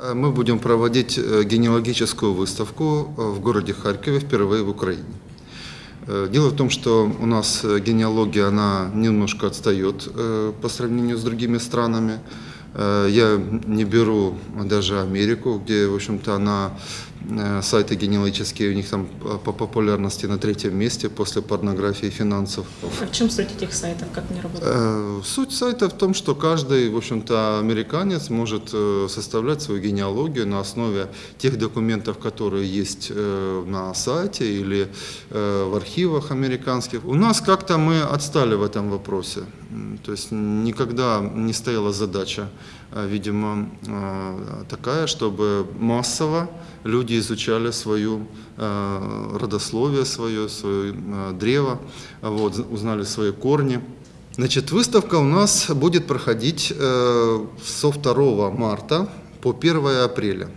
Э, Мы будем проводить э, генеалогическую выставку э, в городе Харькове впервые в Украине. Дело в том, что у нас генеалогия, она немножко отстает по сравнению с другими странами. Я не беру даже Америку, где, в общем-то, она, сайты генеалогические, у них там э, по популярности на третьем месте после порнографии и финансов. А в чем суть этих сайтов, как они работают? Э, Суть сайта в том, что каждый, в общем-то, американец может э, составлять свою генеалогию на основе тех документов, которые есть э, на сайте или э, в архивах американских. У нас как-то мы отстали в этом вопросе. То есть никогда не стояла задача, э, видимо, э, такая, чтобы массово люди изучали свою э, родословие свое, свое э, древо, вот, узнали свои корни. Значит, выставка у нас будет проходить э, со 2 марта по 1 апреля.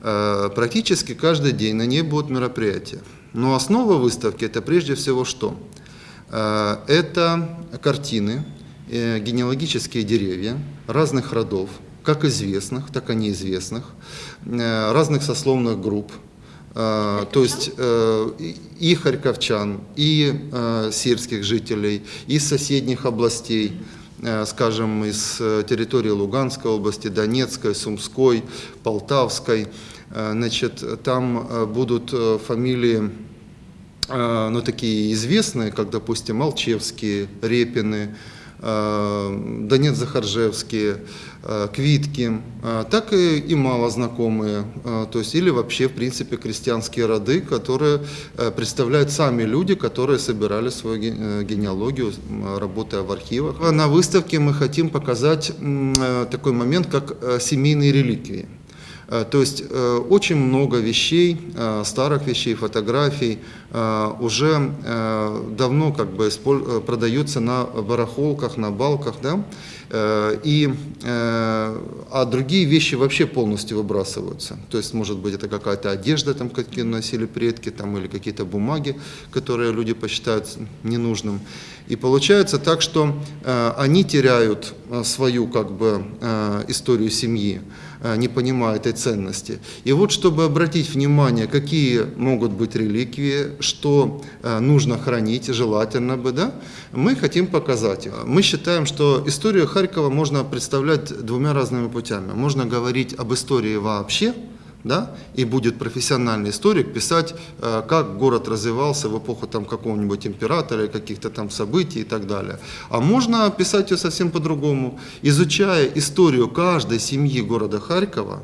Практически каждый день на ней будут мероприятия. Но основа выставки это прежде всего что? Это картины, генеалогические деревья разных родов, как известных, так и неизвестных, э, разных сословных групп, Э, то есть э, и- и харьковчан, и сельских жителей, из соседних областей, скажем, из территории Луганской области, Донецкой, Сумской, Полтавской. Значит, там будут фамилии ну, такие известные, как, допустим, Алчевские, Репины, э, Донец-Захаржевские, э, Квитки, э, так и, и мало знакомые, э, то есть или вообще, в принципе, крестьянские роды, которые представляют сами люди, которые собирали свою ге- генеалогию, работая в архивах. На выставке мы хотим показать такой момент, как семейные реликвии. Э, То есть э, очень много вещей, э, старых вещей, фотографий уже давно как бы продаются на барахолках, на балках, да, и, э, а другие вещи вообще полностью выбрасываются. То есть, может быть, это какая-то одежда, там, какие носили предки, там, или какие-то бумаги, которые люди посчитают ненужным. И получается так, что э, они теряют э, свою как бы, э, историю семьи, э, не понимая этой ценности. И вот, чтобы обратить внимание, какие могут быть реликвии, что э, нужно хранить, желательно бы, да, мы хотим показать. их. Мы считаем, что историю Харькова можно представлять двумя разными путями. Можно говорить об истории вообще, да, и будет профессиональный историк писать, э, как город развивался в эпоху там какого-нибудь императора, каких-то там событий и так далее. А можно писать ее совсем по-другому, изучая историю каждой семьи города Харькова,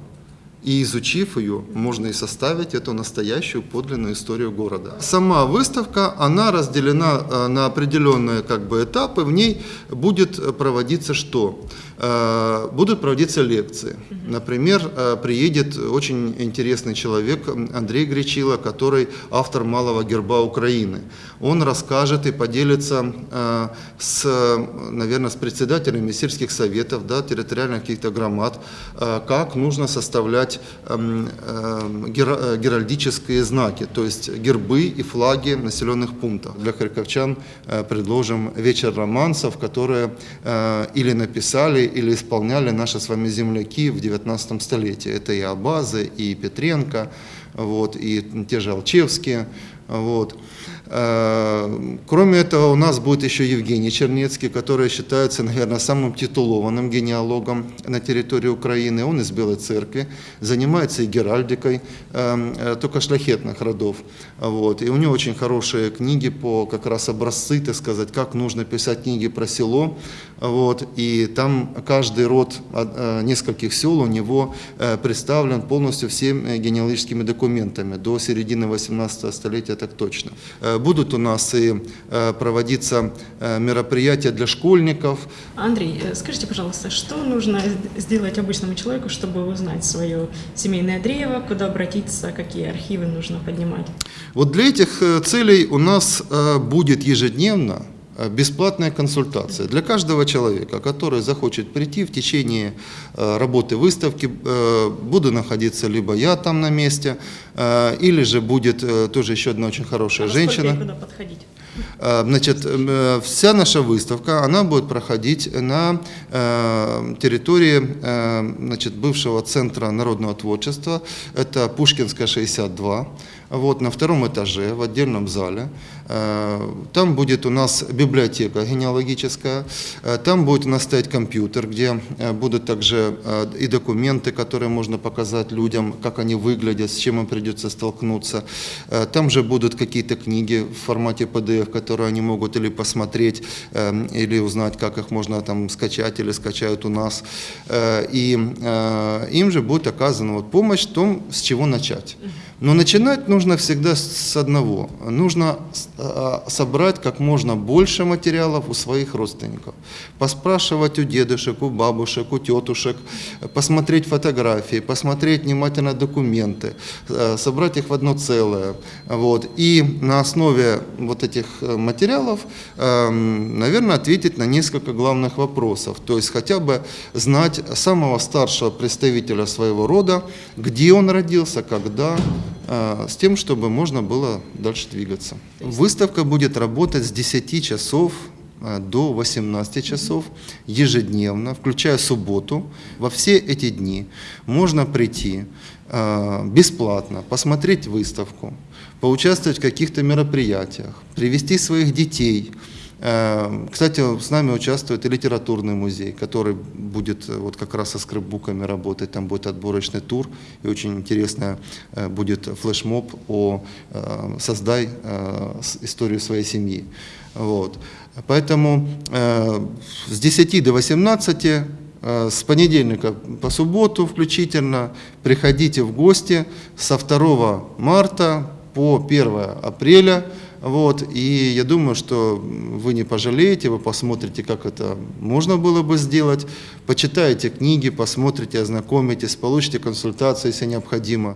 и изучив ее, можно и составить эту настоящую подлинную историю города. Сама выставка, она разделена э, на определенные как бы, этапы. В ней будет э, проводиться что? Э, Будут проводиться лекции. Например, приедет очень интересный человек Андрей Гречило, который автор «Малого герба Украины». Он расскажет и поделится с, наверное, с председателями сельских советов, да, территориальных каких-то громад, как нужно составлять эм, эм, гера- э, геральдические знаки, то есть гербы и флаги населенных пунктов. Для харьковчан э, предложим вечер романсов, которые э, или написали, или исполняли наши с вами земляки в 19 столетии. Это и Абазы, и Петренко, вот, и те же Алчевские. Вот. Э, Кроме этого, у нас будет еще Евгений Чернецкий, который считается, наверное, самым титулованным генеалогом на территории Украины. Он из Белой Церкви, занимается и геральдикой, э, э, только шляхетных родов. Вот. И у него очень хорошие книги по как раз образцы, так сказать, как нужно писать книги про село. Вот. И там каждый род э, нескольких сел у него представлен полностью всеми генеалогическими документами. До середины 18 столетия так точно. Э, Будут у нас и э, проводиться э, мероприятия для школьников, Андрей, скажите, пожалуйста, что нужно сделать обычному человеку, чтобы узнать свое семейное древо, куда обратиться, какие архивы нужно поднимать? Вот для этих целей у нас будет ежедневно бесплатная консультация для каждого человека, который захочет прийти в течение э, работы выставки. э, Буду находиться либо я там на месте, э, или же будет э, тоже еще одна очень хорошая А женщина. подходить? Э, Значит, э, вся наша выставка, она будет проходить на э, территории э, значит, бывшего центра народного творчества. Это Пушкинская, 62. Вот, на втором этаже, в отдельном зале. Э, Там будет у нас библиотека генеалогическая, Э, там будет у нас стоять компьютер, где э, будут также и документы, которые можно показать людям, как они выглядят, с чем им придется столкнуться. Там же будут какие-то книги в формате PDF, которые они могут или посмотреть, или узнать, как их можно там скачать или скачают у нас. И им же будет оказана вот помощь в том, с чего начать. Но начинать нужно всегда с одного. Нужно с- а, собрать как можно больше материалов у своих родственников. Поспрашивать у дедушек, у бабушек, у тетушек, посмотреть фотографии, посмотреть внимательно документы, э, собрать их в одно целое. Вот. И на основе вот этих э, материалов, эм, наверное, ответить на несколько главных вопросов. То есть хотя бы знать самого старшего представителя своего рода, где он родился, когда, с тем, чтобы можно было дальше двигаться. Выставка будет работать с 10 часов э, до 18 часов ежедневно, включая субботу. Во все эти дни можно прийти э, бесплатно, посмотреть выставку, поучаствовать в каких-то мероприятиях, привести своих детей. Э, Кстати, с нами участвует и литературный музей, который будет э, вот как раз со скрипбуками работать. Там будет отборочный тур и очень интересно э, будет флешмоб о э, «Создай историю своей семьи». Вот. Поэтому с 10 до 18 э, с понедельника по субботу включительно приходите в гости со 2 марта по 1 апреля. Вот, и я думаю, что вы не пожалеете, вы посмотрите, как это можно было бы сделать, почитаете книги, посмотрите, ознакомитесь, получите консультацию, если необходимо.